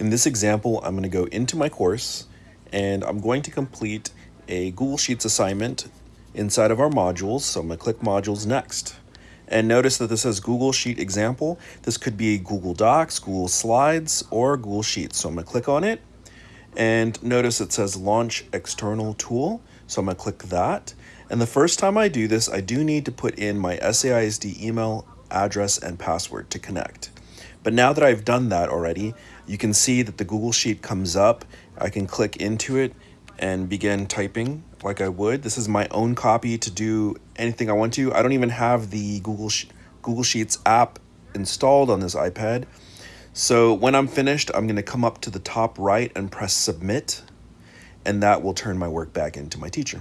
In this example, I'm going to go into my course and I'm going to complete a Google Sheets assignment inside of our modules. So I'm going to click modules next. And notice that this says Google Sheet example. This could be Google Docs, Google Slides, or Google Sheets. So I'm going to click on it. And notice it says launch external tool. So I'm going to click that. And the first time I do this, I do need to put in my SAISD email address and password to connect. But now that I've done that already, you can see that the Google Sheet comes up. I can click into it and begin typing like I would. This is my own copy to do anything I want to. I don't even have the Google, Google Sheets app installed on this iPad. So when I'm finished, I'm going to come up to the top right and press submit, and that will turn my work back into my teacher.